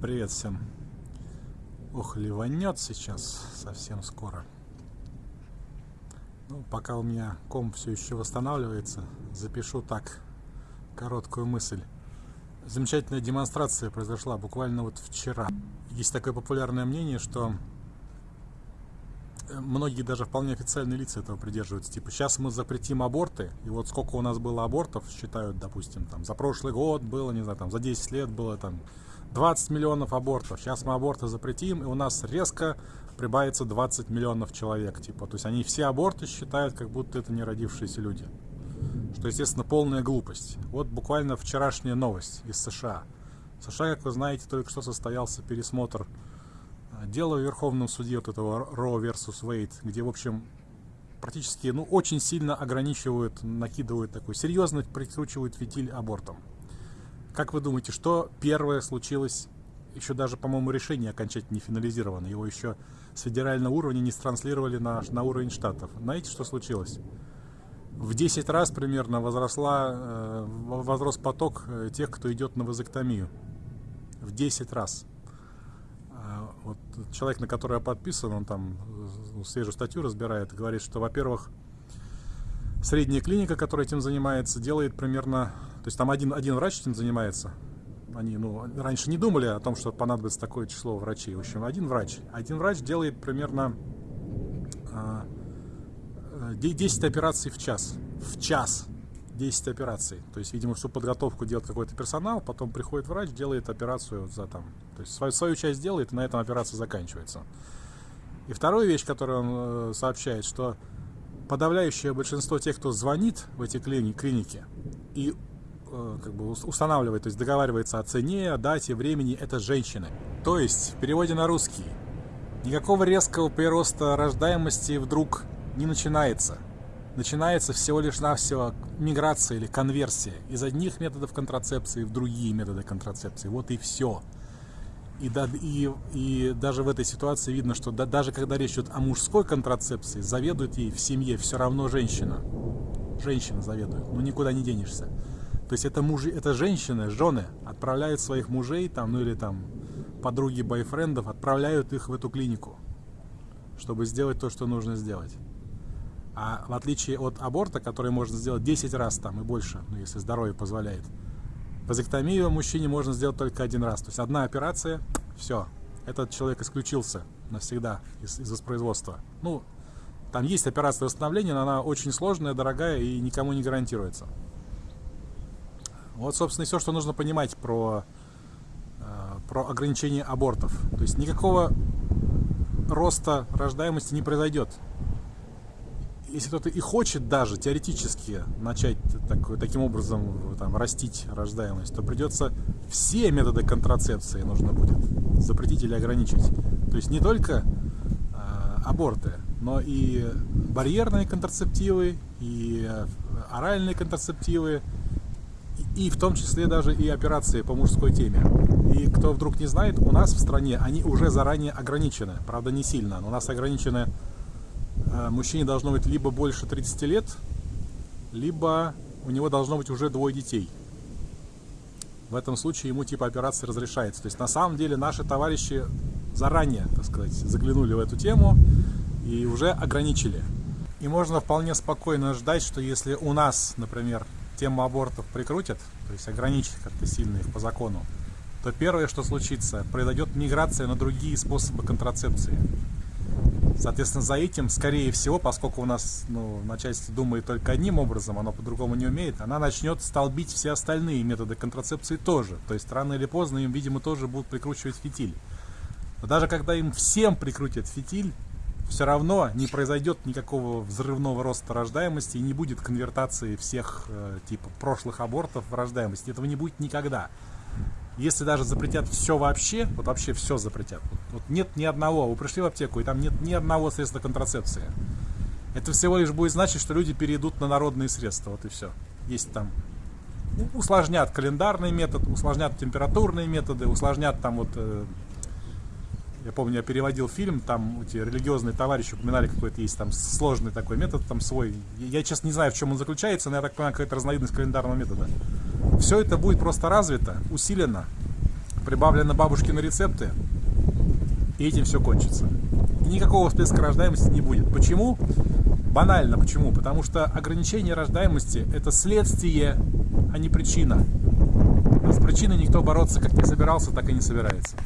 Привет всем. Ох, ливанет сейчас совсем скоро. Ну, пока у меня ком все еще восстанавливается, запишу так короткую мысль. Замечательная демонстрация произошла буквально вот вчера. Есть такое популярное мнение, что многие даже вполне официальные лица этого придерживаются. Типа, сейчас мы запретим аборты, и вот сколько у нас было абортов, считают, допустим, там, за прошлый год было, не знаю, там, за 10 лет было там 20 миллионов абортов. Сейчас мы аборты запретим, и у нас резко прибавится 20 миллионов человек. Типа, то есть они все аборты считают, как будто это не родившиеся люди. Что, естественно, полная глупость. Вот буквально вчерашняя новость из США. В США, как вы знаете, только что состоялся пересмотр э, дела в Верховном суде вот этого Roe versus Wade, где, в общем, практически, ну, очень сильно ограничивают, накидывают такой, серьезно прикручивают фитиль абортом. Как вы думаете, что первое случилось, еще даже, по-моему, решение окончательно не финализировано, его еще с федерального уровня не транслировали на, на уровень штатов. Знаете, что случилось? В 10 раз примерно возросла, э, возрос поток э, тех, кто идет на вазоктомию. В 10 раз. А, вот человек, на который я подписан, он там э, свежую статью разбирает, говорит, что, во-первых, средняя клиника, которая этим занимается, делает примерно то есть там один, один врач этим занимается. Они ну, раньше не думали о том, что понадобится такое число врачей. В общем, один врач. Один врач делает примерно э, а, 10 операций в час. В час. 10 операций. То есть, видимо, всю подготовку делает какой-то персонал, потом приходит врач, делает операцию за там. То есть свою, свою часть делает, и на этом операция заканчивается. И вторая вещь, которую он э, сообщает, что подавляющее большинство тех, кто звонит в эти клиники и Э, как бы устанавливает, то есть договаривается о цене, о дате, времени, это женщины. То есть, в переводе на русский, никакого резкого прироста рождаемости вдруг не начинается. Начинается всего лишь навсего миграция или конверсия из одних методов контрацепции в другие методы контрацепции. Вот и все. И, и, и даже в этой ситуации видно, что да, даже когда речь идет о мужской контрацепции, заведует ей в семье все равно женщина. Женщина заведует, ну никуда не денешься. То есть это мужи, это женщины, жены отправляют своих мужей там, ну или там подруги бойфрендов, отправляют их в эту клинику, чтобы сделать то, что нужно сделать. А в отличие от аборта, который можно сделать 10 раз там и больше, ну если здоровье позволяет, вазоктомию мужчине можно сделать только один раз. То есть одна операция, все, этот человек исключился навсегда из, из воспроизводства. Ну, там есть операция восстановления, но она очень сложная, дорогая и никому не гарантируется. Вот, собственно, и все, что нужно понимать про, э, про ограничение абортов. То есть никакого роста рождаемости не произойдет. Если кто-то и хочет даже теоретически начать так, таким образом там, растить рождаемость, то придется все методы контрацепции нужно будет запретить или ограничить. То есть не только э, аборты, но и барьерные контрацептивы, и э, оральные контрацептивы, и в том числе даже и операции по мужской теме. И кто вдруг не знает, у нас в стране они уже заранее ограничены, правда не сильно, но у нас ограничены, э, мужчине должно быть либо больше 30 лет, либо у него должно быть уже двое детей. В этом случае ему типа операции разрешается. То есть на самом деле наши товарищи заранее, так сказать, заглянули в эту тему и уже ограничили. И можно вполне спокойно ждать, что если у нас, например, тему абортов прикрутят, то есть ограничат как-то сильно их по закону, то первое, что случится, произойдет миграция на другие способы контрацепции. Соответственно, за этим, скорее всего, поскольку у нас ну, начальство думает только одним образом, оно по-другому не умеет, она начнет столбить все остальные методы контрацепции тоже. То есть рано или поздно им, видимо, тоже будут прикручивать фитиль. Но даже когда им всем прикрутят фитиль, все равно не произойдет никакого взрывного роста рождаемости и не будет конвертации всех э, типа прошлых абортов в рождаемость. Этого не будет никогда. Если даже запретят все вообще, вот вообще все запретят, вот нет ни одного, вы пришли в аптеку и там нет ни одного средства контрацепции, это всего лишь будет значить, что люди перейдут на народные средства, вот и все. Есть там усложнят календарный метод, усложнят температурные методы, усложнят там вот э, я помню, я переводил фильм, там эти религиозные товарищи упоминали какой-то есть там сложный такой метод, там свой. Я, честно, не знаю, в чем он заключается, но я так понимаю, какая-то разновидность календарного метода. Все это будет просто развито, усилено, прибавлено бабушкины рецепты, и этим все кончится. И никакого всплеска рождаемости не будет. Почему? Банально почему? Потому что ограничение рождаемости – это следствие, а не причина. А с причиной никто бороться как не собирался, так и не собирается.